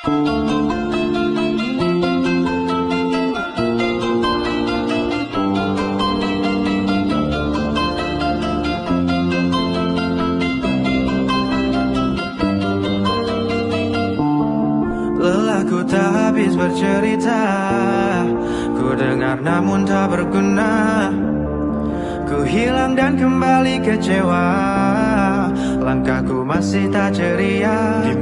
Lelahku tak habis bercerita Ku dengar namun tak berguna. Ku hilang dan kembali kecewa Langkahku masih tak ceria. Di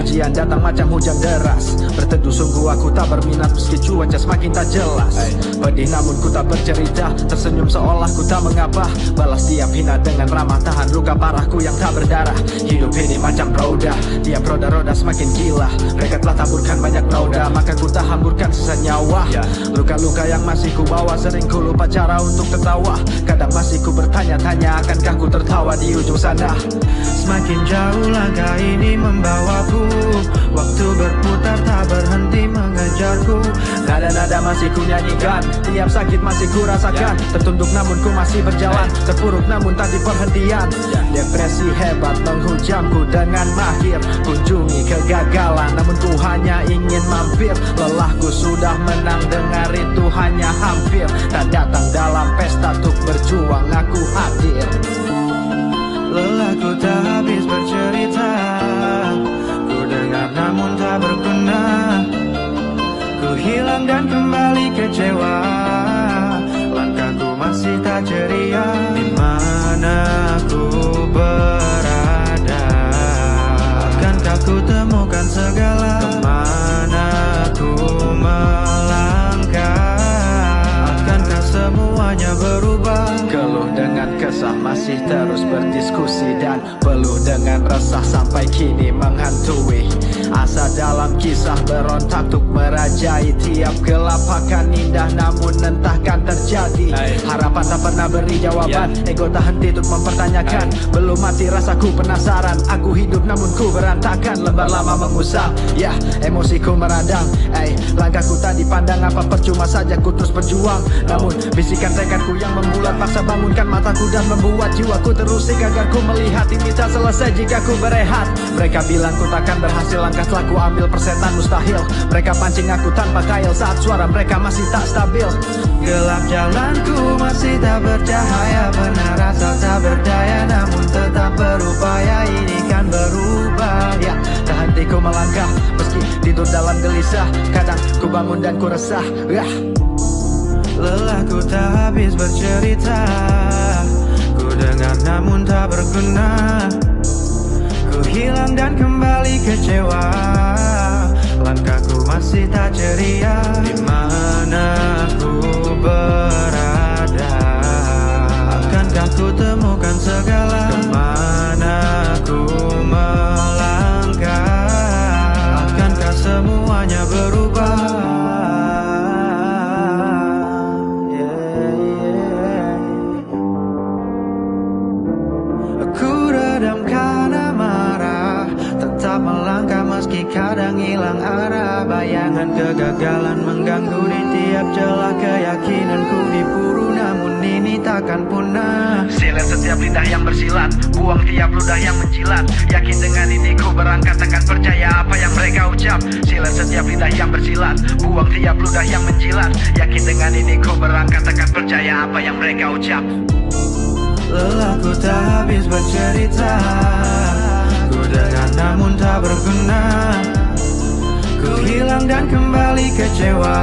Ujian datang macam hujan deras. Berteduh sungguh aku tak berminat Meski cuaca semakin tak jelas. Pedih namun ku tak bercerita. Tersenyum seolah ku tak mengapa. Balas tiap hina dengan ramah Tahan luka parahku yang tak berdarah. Hidup ini macam roda Tiap roda-roda semakin gila. Mereka telah taburkan banyak noda Maka ku tak hamburkan sisa nyawa. Luka-luka yang masih ku bawa Sering ku lupa cara untuk tertawa. Kadang masih ku bertanya-tanya Akankah ku tertawa di ujung sana? Semakin jauh langkah ini membawaku mengejarku Nada-nada masih ku nyanyikan. Tiap sakit masih ku rasakan. Tertunduk namun ku masih berjalan. Terpuruk namun tak di perhentian Depresi hebat menghujamku dengan mahir. Kunjungi kegagalan Namun ku hanya ingin mampir. Lelahku sudah menang Dengar itu hanya hampir. Tak datang dalam pesta Untuk berjuang aku hadir. Lelahku tak Hilang dan kembali kecewa. Langkahku masih tak ceria. Di mana ku berada? Akankah ku temukan segala? Ke mana ku melangkah? Akankah semuanya berubah? Keluh dengan kesah masih terus berdiskusi Dan peluh dengan resah sampai kini menghantui. Asa dalam kisah berontak untuk merajai Tiap gelap akan indah namun entahkan terjadi. Harapan tak pernah beri jawaban Ego tak henti untuk mempertanyakan. Belum mati rasaku penasaran Aku hidup namun ku berantakan. Lembar lama mengusang Ya emosiku meradang Eh langkahku tak dipandang Apa percuma saja ku terus berjuang. Namun bisikan tekadku yang membulat Paksa bangunkan mataku dan membuat jiwaku terusik Agar ku melihat ini tak selesai jika ku berehat Mereka bilang ku takkan berhasil. Langkah telah ku ambil persetan mustahil. Mereka pancing aku tanpa kail Saat suara mereka masih tak stabil. Gelap jalanku masih tak bercahaya Benar rasa tak berdaya Namun tetap berupaya. Ini kan berubah Ya, tak henti ku melangkah Meski tidur dalam gelisah. Kadang ku bangun dan ku resah Yah. Lelahku tak habis bercerita. Ku dengar namun tak berguna Ku hilang dan kembali kecewa. Langkahku masih tak ceria. Di mana ku berada? Akankah ku temukan segala? Ke mana ku melangkah? Akankah semuanya berubah? Yeah, yeah. Tetap melangkah meski kadang hilang arah. Bayangan kegagalan mengganggu di tiap celah Keyakinanku diburu namun ini takkan punah. Silet setiap lidah yang bersilat Buang tiap ludah yang menjilat. Yakin dengan ini ku berangkat Takkan percaya apa yang mereka ucap. Silet setiap lidah yang bersilat Buang tiap ludah yang menjilat. Yakin dengan ini ku berangkat Takkan percaya apa yang mereka ucap. Lelahku tak habis bercerita Ku dengar namun tak berguna. Ku hilang dan kembali kecewa